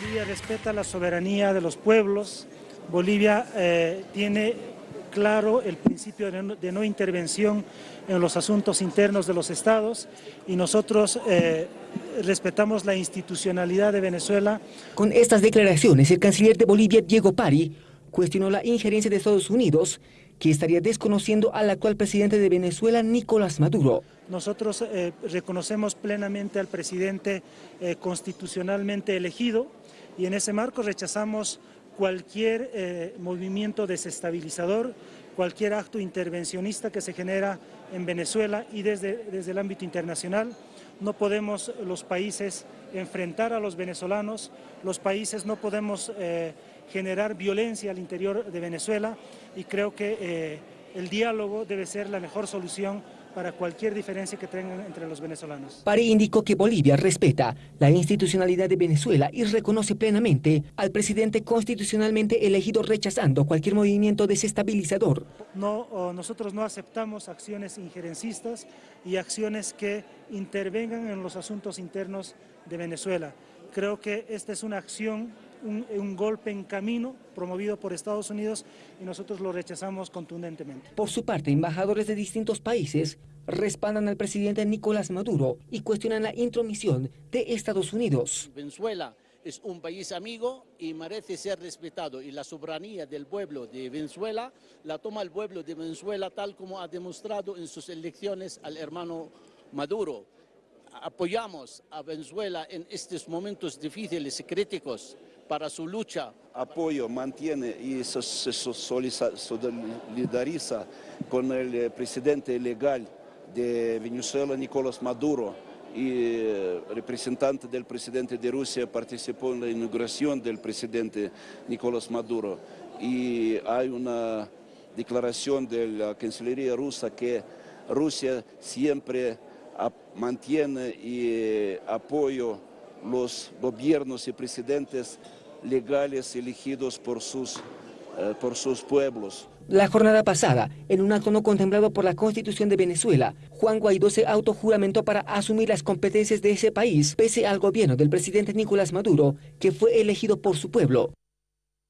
Bolivia respeta la soberanía de los pueblos. Bolivia eh, tiene claro el principio de no, intervención en los asuntos internos de los estados y nosotros eh, respetamos la institucionalidad de Venezuela. Con estas declaraciones, el canciller de Bolivia, Diego Pari, cuestionó la injerencia de Estados Unidos, que estaría desconociendo al actual presidente de Venezuela, Nicolás Maduro. Nosotros eh, reconocemos plenamente al presidente eh, constitucionalmente elegido y en ese marco rechazamos cualquier eh, movimiento desestabilizador, cualquier acto intervencionista que se genera en Venezuela y desde, desde el ámbito internacional. No podemos los países enfrentar a los venezolanos, los países no podemos generar violencia al interior de Venezuela y creo que el diálogo debe ser la mejor solución para cualquier diferencia que tengan entre los venezolanos. Pari indicó que Bolivia respeta la institucionalidad de Venezuela y reconoce plenamente al presidente constitucionalmente elegido rechazando cualquier movimiento desestabilizador. No, nosotros no aceptamos acciones injerencistas y acciones que intervengan en los asuntos internos de Venezuela. Creo que esta es una acción un, un, golpe en camino promovido por Estados Unidos y nosotros lo rechazamos contundentemente. Por su parte, embajadores de distintos países respaldan al presidente Nicolás Maduro y cuestionan la intromisión de Estados Unidos. Venezuela es un país amigo y merece ser respetado y la soberanía del pueblo de Venezuela la toma el pueblo de Venezuela tal como ha demostrado en sus elecciones al hermano Maduro. Apoyamos a Venezuela en estos momentos difíciles y críticos para su lucha. Apoyo, mantiene y se, solidariza con el eh, presidente legal de Venezuela, Nicolás Maduro, y eh, representante del presidente de Rusia participó en la inauguración del presidente Nicolás Maduro. Y hay una declaración de la Cancillería rusa que Rusia siempre mantiene y eh, apoyo los gobiernos y presidentes legales elegidos por sus, eh, por sus pueblos. La jornada pasada, en un acto no contemplado por la Constitución de Venezuela, Juan Guaidó se autojuramentó para asumir las competencias de ese país, pese al gobierno del presidente Nicolás Maduro, que fue elegido por su pueblo.